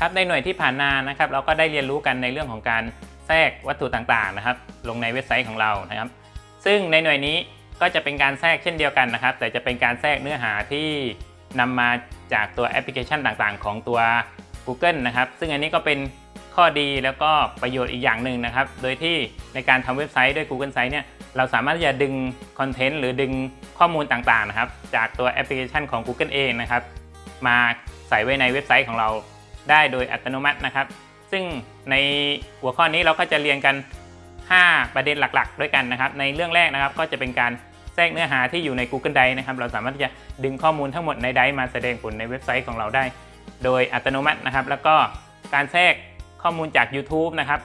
ครับในหน่วยที่ผ่านมานะครับเราก็ได้เรียนรู้กันในเรื่องของการแทรกวัตถุต่างๆนะครับ ลงในเว็บไซต์ของเรานะครับ ซึ่งในหน่วยนี้ก็จะเป็นการแทรกเช่นเดียวกันนะครับ แต่จะเป็นการแทรกเนื้อหาที่นำมาจากตัวแอปพลิเคชันต่างๆ ของตัว Google นะครับ ซึ่งอันนี้ก็เป็นข้อดีแล้วก็ประโยชน์อีกอย่างหนึ่งนะครับ โดยที่ในการทำเว็บไซต์ด้วย Google Sites เนี่ยเราสามารถจะดึงคอนเทนต์หรือดึงข้อมูลต่างๆนะครับ จากตัวแอปพลิเคชันของ Google เองนะครับ มาใส่ไว้ในเว็บไซต์ของเรา ได้โดยอัตโนมัตินะครับ ซึ่งในหัวข้อนี้เราก็จะเรียนกัน 5 ประเด็นหลักๆ ด้วยกันนะครับ ในเรื่องแรกนะครับก็จะเป็นการแทรกเนื้อหาที่อยู่ใน Google Drive นะครับ เราสามารถที่จะดึงข้อมูลทั้งหมดใน Drive มาแสดงผลในเว็บไซต์ของเราได้ โดยอัตโนมัตินะครับ แล้วก็การแทรกข้อมูลจาก YouTube นะครับ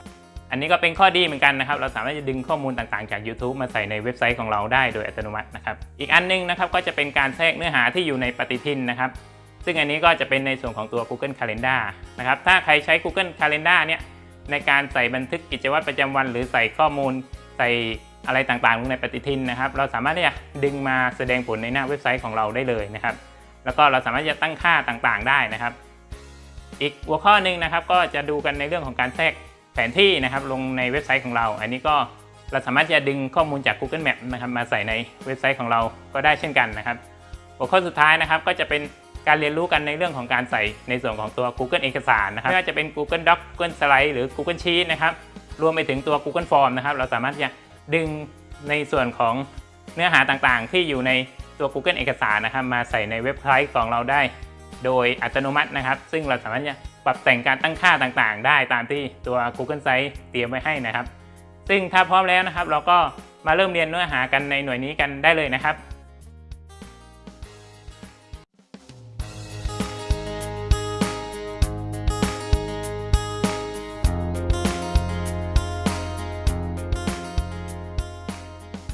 อันนี้ก็เป็นข้อดีเหมือนกันนะครับ เราสามารถจะดึงข้อมูลต่างๆจาก YouTube มาใส่ในเว็บไซต์ของเราได้โดยอัตโนมัตินะครับ อีกอันนึงนะครับก็จะเป็นการแทรกเนื้อหาที่อยู่ในปฏิทินนะครับ ซึ่งอันนี้ก็จะเป็นในส่วนของตัว Google Calendar นะครับ ถ้าใครใช้ Google Calendar เนี่ยในการใส่บันทึกกิจวัตรประจำวัน หรือใส่ข้อมูลใส่อะไรต่างๆลงในปฏิทินนะครับ เราสามารถที่จะดึงมาแสดงผลในหน้าเว็บไซต์ของเราได้เลยนะครับ แล้วก็เราสามารถจะตั้งค่าต่างๆ ได้นะครับ อีกหัวข้อหนึ่งนะครับ ก็จะดูกันในเรื่องของการแทรกแผนที่นะครับลงในเว็บไซต์ของเรา อันนี้ก็เราสามารถจะดึงข้อมูลจาก Google Map นะครับมาใส่ในเว็บไซต์ของเราก็ได้เช่นกันนะครับ หัวข้อสุดท้ายนะครับก็จะเป็น การเรียนรู้กันในเรื่องของการใส่ในส่วนของตัว Google เอกสารนะครับไม่ว่าจะเป็น Google Doc Google Slide หรือ Google Sheet นะครับรวมไปถึงตัว Google Form นะครับเราสามารถจะดึงในส่วนของเนื้อหาต่างๆ ที่อยู่ในตัว Google เอกสารนะครับมาใส่ในเว็บไซต์ของเราได้ โดยอัตโนมัตินะครับ ซึ่งเราสามารถจะปรับแต่งการตั้งค่าต่างๆ ได้ตามที่ตัว Google Site เตรียมไว้ให้นะครับ ซึ่งถ้าพร้อมแล้วนะครับ เราก็มาเริ่มเรียนเนื้อหากันในหน่วยนี้กันได้เลยนะครับ